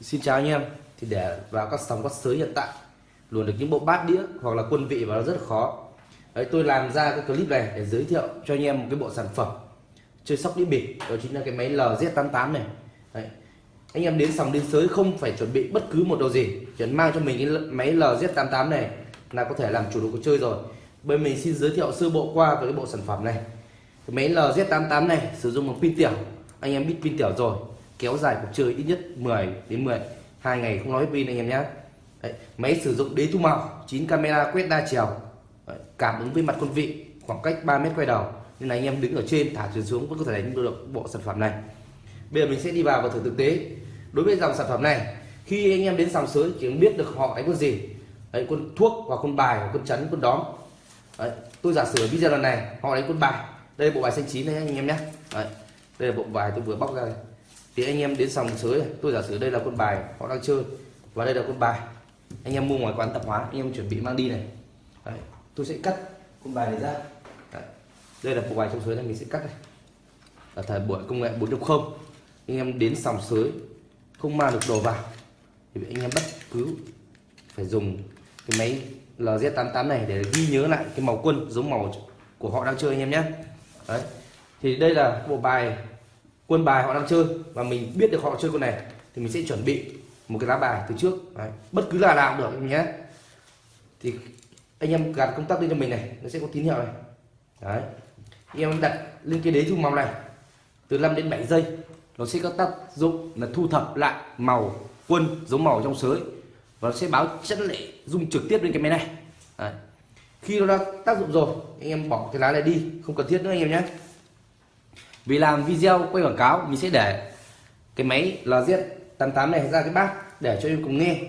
Xin chào anh em. Thì để vào các sóng các sới hiện tại luồn được những bộ bát đĩa hoặc là quân vị vào nó rất là khó. Đấy, tôi làm ra cái clip này để giới thiệu cho anh em một cái bộ sản phẩm chơi sóc đĩa bịp. Đó chính là cái máy LZ88 này. Đấy. anh em đến sòng đến sới không phải chuẩn bị bất cứ một đồ gì. Chỉ mang cho mình cái máy LZ88 này là có thể làm chủ được cuộc chơi rồi. Bên mình xin giới thiệu sơ bộ qua về cái bộ sản phẩm này. Cái máy LZ88 này sử dụng một pin tiểu. Anh em biết pin tiểu rồi kéo dài cuộc chơi ít nhất 10 đến 10 hai ngày không nói pin anh em nhé Đấy, máy sử dụng đế thu màu 9 camera quét đa chiều. Đấy, cảm ứng với mặt quân vị khoảng cách 3 mét quay đầu. Nên là anh em đứng ở trên thả chuyển xuống vẫn có thể đánh được bộ sản phẩm này. Bây giờ mình sẽ đi vào và thử thực tế. Đối với dòng sản phẩm này khi anh em đến sòng sới chỉ biết được họ đánh con gì. Đấy, con thuốc hoặc con bài con chắn con đóm. Đấy, tôi giả sử video lần này họ đánh con bài. Đây là bộ bài xanh chín này anh em nhé Đấy, đây là bộ bài tôi vừa bóc ra này thì anh em đến sòng sới tôi giả sử đây là quân bài họ đang chơi và đây là quân bài anh em mua ngoài quán tạp hóa anh em chuẩn bị mang đi này. Đấy, tôi sẽ cắt quân bài này ra. Đấy, đây là bộ bài trong sới này mình sẽ cắt này. Ở thời buổi công nghệ 4.0 anh em đến sòng sới không mang được đồ vào thì anh em bất cứ phải dùng cái máy LZ88 này để ghi nhớ lại cái màu quân giống màu của họ đang chơi anh em nhé. Đấy thì đây là bộ bài quân bài họ đang chơi và mình biết được họ chơi con này thì mình sẽ chuẩn bị một cái lá bài từ trước đấy. bất cứ là nào cũng được nhé thì anh em gạt công tắc lên cho mình này, nó sẽ có tín hiệu này đấy, anh em đặt lên cái đế thu màu này, từ 5 đến 7 giây, nó sẽ có tác dụng là thu thập lại màu, quân giống màu trong sới và nó sẽ báo chất lệ dung trực tiếp lên cái máy này đấy. khi nó đã tác dụng rồi, anh em bỏ cái lá này đi, không cần thiết nữa anh em nhé vì làm video quay quảng cáo mình sẽ để cái máy LZ88 này ra cái bát để cho em cùng nghe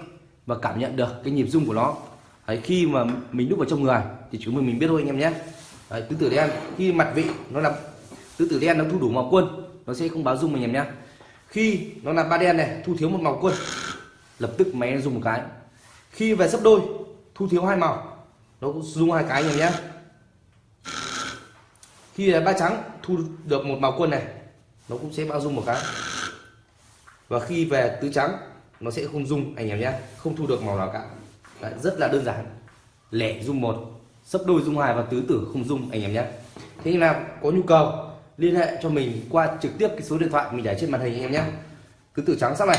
và cảm nhận được cái nhịp rung của nó. Đấy, khi mà mình đúc vào trong người thì chúng mình mình biết thôi anh em nhé. Đấy, tứ tử đen khi mặt vị nó là tứ tử đen nó thu đủ màu quân nó sẽ không báo rung anh em nhé. Khi nó là ba đen này thu thiếu một màu quân lập tức máy nó dùng một cái. Khi về sấp đôi thu thiếu hai màu nó cũng dùng hai cái anh em nhé khi ba trắng thu được một màu quân này nó cũng sẽ bao dung một cái. Và khi về tứ trắng nó sẽ không dung anh em nhé không thu được màu nào cả. Đấy, rất là đơn giản. Lẻ dung một sấp đôi dung hai và tứ tử không dung anh em nhé. Thế nào có nhu cầu liên hệ cho mình qua trực tiếp cái số điện thoại mình để trên màn hình anh em nhé. Tứ tử trắng sắp này.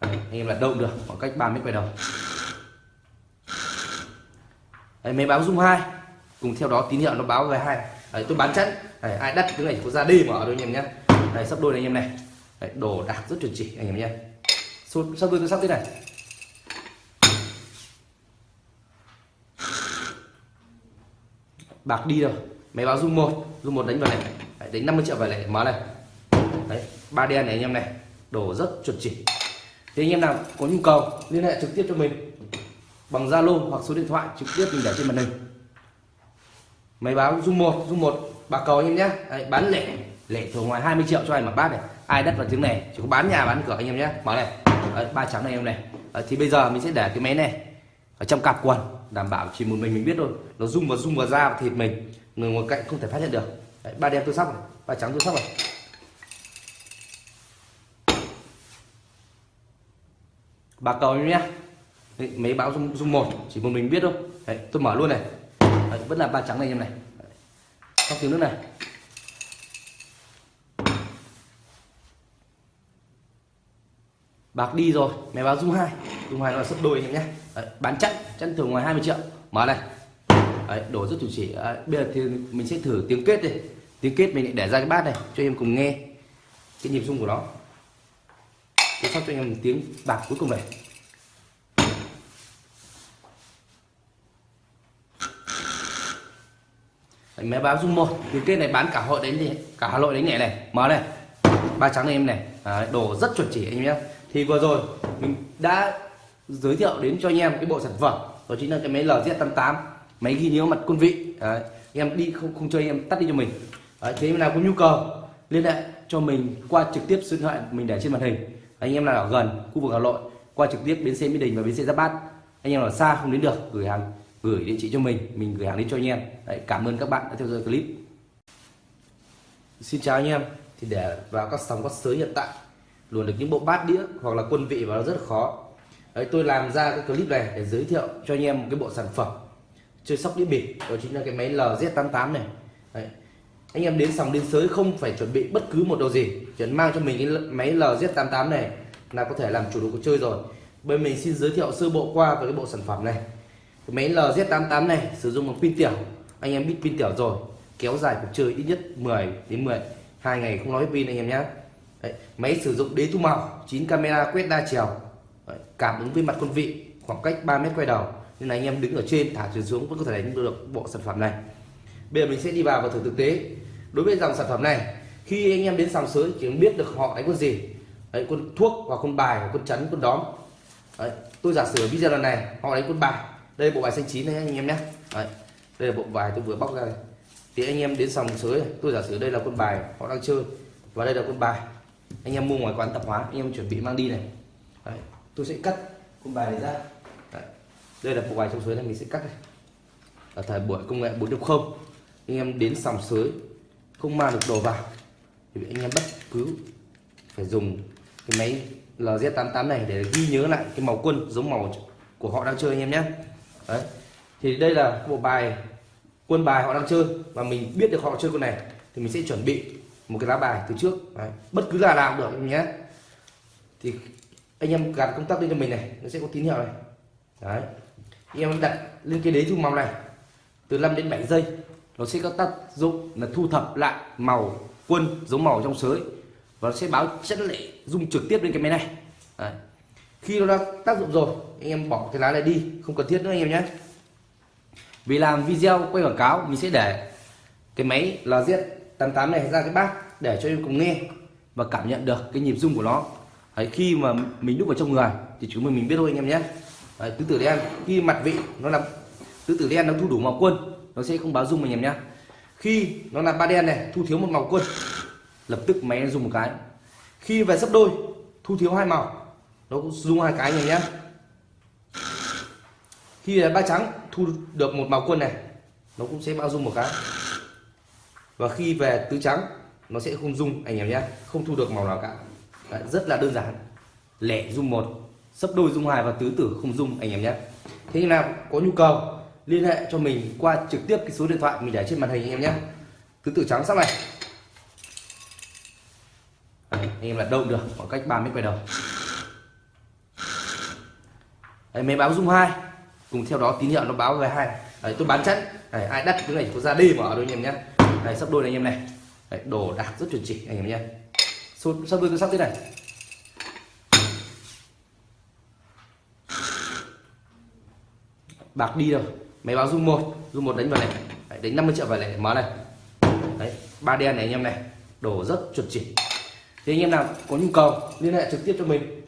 Đấy, anh em là động được khoảng cách 3 mét quay đầu. Đấy, máy báo dung hai cùng theo đó tín hiệu nó báo về hai. Đấy, tôi bán chẵn Đấy, ai đắt cái này có ra đi mở đôi anh em nhé Đấy, sắp đôi này anh em này. Đấy, đồ đạc rất chuẩn chỉ anh em nhé sắp đôi tôi sắp thế này? Bạc đi rồi máy báo dung một. Dung một đánh vào này. Đấy, đánh 50 triệu vào này. Mở này. Đấy, ba đen này anh em này. Đồ rất chuẩn chỉ. Thì anh em nào có nhu cầu liên hệ trực tiếp cho mình. Bằng Zalo hoặc số điện thoại trực tiếp mình để trên màn hình máy báo dung một dung một bạc cầu anh em nhé. Đấy, bán lẻ lẻ thường ngoài 20 triệu cho anh mà bát này. Ai đất vào tiếng này chỉ có bán nhà bán cửa anh em nhé. Mở này. Đấy, ba trắng này em này. Đấy, thì bây giờ mình sẽ để cái máy này ở trong cặp quần đảm bảo chỉ một mình mình biết thôi. Nó rung vào rung vào da và thịt mình người ngoài cạnh không thể phát hiện được. Đấy, ba đen tôi sóc này ba trắng tôi sóc này. Bạc cầu em nhé. Mấy báo dung, dung một chỉ một mình biết thôi. Đấy, tôi mở luôn này. Đấy, vẫn là ba trắng này em này. Trong tiếng nước này. Bạc đi rồi máy báo dung hai. Dung hai là sấp đôi em nhé. Đấy, bán chặn chặn thường ngoài 20 triệu. Mở này. Đấy, đổ rất chủ chỉ Đấy, bây giờ thì mình sẽ thử tiếng kết đi. Tiếng kết mình lại để ra cái bát này cho em cùng nghe cái nhịp rung của nó. Tôi sắp cho em một tiếng bạc cuối cùng này. Đấy, máy báo dung một. Cái kết này bán cả hội đánh thì cả hà nội đánh nhẹ này. Mở này. Ba trắng này em này. Đấy, đồ rất chuẩn chỉ anh em thì vừa rồi mình đã giới thiệu đến cho anh em cái bộ sản phẩm. Đó chính là cái máy LZ88 máy ghi nhớ mặt quân vị. Đấy, em đi không không chơi em tắt đi cho mình. Đấy, thế nào có nhu cầu liên hệ cho mình qua trực tiếp số điện thoại mình để trên màn hình. Anh em nào ở gần khu vực Hà Nội qua trực tiếp bến xe Mỹ Đình và bến xe Giáp Bát. Anh em ở xa không đến được gửi hàng gửi địa chỉ cho mình mình gửi hàng đến cho anh em. Đấy, cảm ơn các bạn đã theo dõi clip. Xin chào anh em. Thì để vào các sóng các sới hiện tại luồn được những bộ bát đĩa hoặc là quân vị vào nó rất là khó. Đấy tôi làm ra cái clip này để giới thiệu cho anh em một cái bộ sản phẩm chơi sóc đĩa bịp đó chính là cái máy LZ88 này. Đấy. anh em đến sòng đến sới không phải chuẩn bị bất cứ một đồ gì chỉ mang cho mình cái máy LZ88 này là có thể làm chủ đồ cuộc chơi rồi. Bên mình xin giới thiệu sơ bộ qua về cái bộ sản phẩm này cái máy LZ88 này sử dụng một pin tiểu. Anh em biết pin tiểu rồi kéo dài cuộc chơi ít nhất 10 đến 10 hai ngày không nói pin anh em nhé Đấy, máy sử dụng đế thu màu 9 camera quét đa chiều. Đấy, cảm ứng với mặt quân vị khoảng cách 3 mét quay đầu. Nên là anh em đứng ở trên thả chuyển xuống vẫn có thể đánh được bộ sản phẩm này. Bây giờ mình sẽ đi vào và thử thực tế. Đối với dòng sản phẩm này khi anh em đến sòng sới chỉ biết được họ đánh con gì. Đấy, con thuốc hoặc con bài hoặc con chắn con đóm. Đấy, tôi giả sử video lần này họ đánh con bài đây là bộ bài xanh chín này anh em nhé. Đấy, đây là bộ bài tôi vừa bóc ra này. thì anh em đến sòng sới tôi giả sử đây là quân bài họ đang chơi và đây là quân bài. Anh em mua ngoài quán tạp hóa anh em chuẩn bị mang đi này. Đấy, tôi sẽ cắt quân bài này ra. Đấy, đây là bộ bài trong sới này mình sẽ cắt này. Ở thời buổi công nghệ 4.0 anh em đến sòng sới không mang được đồ vào thì anh em bất cứ phải dùng cái máy LZ88 này để ghi nhớ lại cái màu quân giống màu của họ đang chơi anh em nhé đấy. Thì đây là bộ bài, quân bài họ đang chơi và mình biết được họ chơi con này thì mình sẽ chuẩn bị một cái lá bài từ trước. Đấy. bất cứ là nào cũng được nhé. Thì anh em gạt công tắc lên cho mình này, nó sẽ có tín hiệu này. Đấy. Anh em đặt lên cái đế thu màu này, từ 5 đến 7 giây, nó sẽ có tác dụng là thu thập lại màu quân giống màu trong sới và nó sẽ báo chất lệ dung trực tiếp lên cái máy này. Đấy khi nó đã tác dụng rồi anh em bỏ cái lá này đi không cần thiết nữa anh em nhé. Vì làm video quay quảng cáo mình sẽ để cái máy LZ88 này ra cái bát để cho em cùng nghe và cảm nhận được cái nhịp rung của nó. Đấy, khi mà mình đúc vào trong người thì chúng mình mình biết thôi anh em nhé. Đấy, tứ tử đen khi mặt vị nó là tứ tử đen nó thu đủ màu quân nó sẽ không báo rung anh em nhé. Khi nó là ba đen này thu thiếu một màu quân lập tức máy rung một cái. Khi về sấp đôi thu thiếu hai màu nó cũng rung hai cái này nhé khi là ba trắng thu được một màu quân này nó cũng sẽ bao dung một cái. Và khi về tứ trắng nó sẽ không dung anh em nhé không thu được màu nào cả. Đấy, rất là đơn giản. Lẻ dung một sấp đôi dung hai và tứ tử không dung anh em nhé thế nào có nhu cầu liên hệ cho mình qua trực tiếp cái số điện thoại mình để trên màn hình anh em nhé tứ tử trắng sắp này. Đấy, anh em là đâu được khoảng cách 3 mét quay đầu. Đấy, máy báo dung hai. Cùng theo đó tín hiệu nó báo về hai Đấy, tôi bán chắn Đấy, ai đắt cái này có ra đêm ở đôi anh em nhé Đấy, sắp đôi này anh em này. Đấy, đồ đạc rất chuẩn chỉ anh em nhé sắp đôi tôi sắp thế này. Bạc đi rồi máy báo dung một. Dung một đánh vào này. Đấy, đánh 50 triệu vào này mở này. Đấy ba đen này anh em này. Đồ rất chuẩn chỉ. Thì anh em nào có nhu cầu liên hệ trực tiếp cho mình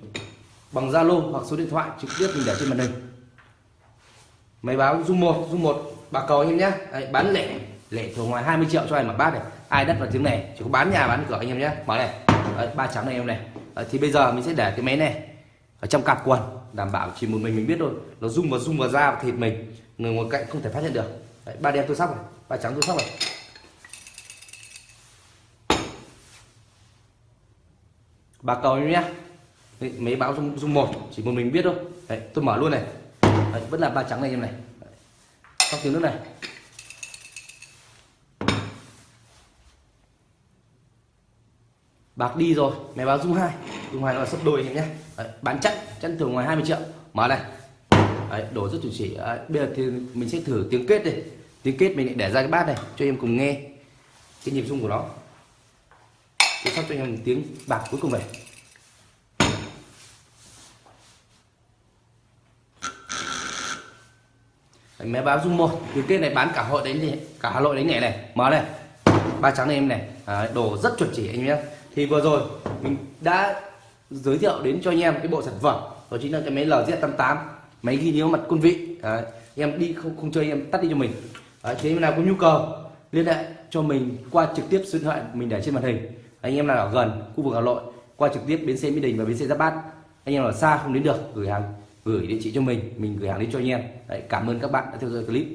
bằng Zalo hoặc số điện thoại trực tiếp mình để trên màn hình. Máy báo dung một dung một bà cầu anh em nhé. Đấy, bán lẻ lẻ thường ngoài 20 triệu cho anh mà bát này. Ai đất vào tiếng này chỉ có bán nhà bán cửa anh em nhé. Mở này. Đấy, ba trắng này em này. Đấy, thì bây giờ mình sẽ để cái máy này ở trong cặp quần đảm bảo chỉ một mình mình biết thôi. Nó rung vào rung vào da và thịt mình người ngoài cạnh không thể phát hiện được. Đấy, ba đen tôi sóc này ba trắng tôi sóc này. Bà cầu em nhé mấy báo dung, dung một chỉ một mình biết thôi. Đấy, tôi mở luôn này. Đấy, vẫn là ba trắng này em này. Sóc tiếng nước này. Bạc đi rồi máy báo dung hai. Dung hai nó là sấp đôi em nhé. Đấy, bán chắc chân thường ngoài 20 triệu. Mở này. Đấy, đổ rất chuẩn chỉ. Đấy, bây giờ thì mình sẽ thử tiếng kết đi. tiếng kết mình lại để ra cái bát này cho em cùng nghe cái nhịp rung của nó. Tôi sắp cho em tiếng bạc cuối cùng này. Máy báo dung một. Cái tiết này bán cả hội đánh thì cả hà nội đánh nhẹ này. Mở này. Ba trắng này em này. À, đồ rất chuẩn chỉ anh nhé. Thì vừa rồi mình đã giới thiệu đến cho anh em cái bộ sản phẩm. Đó chính là cái máy LZ88 máy ghi nhớ mặt quân vị. À, em đi không không chơi em tắt đi cho mình. À, thế nào có nhu cầu liên hệ cho mình qua trực tiếp số điện thoại mình để trên màn hình. Anh em nào ở gần khu vực Hà Nội qua trực tiếp bến xe Mỹ Đình và bến xe Giáp Bát. Anh em ở xa không đến được gửi hàng gửi địa chỉ cho mình mình gửi hàng đến cho anh em. Đấy, cảm ơn các bạn đã theo dõi clip.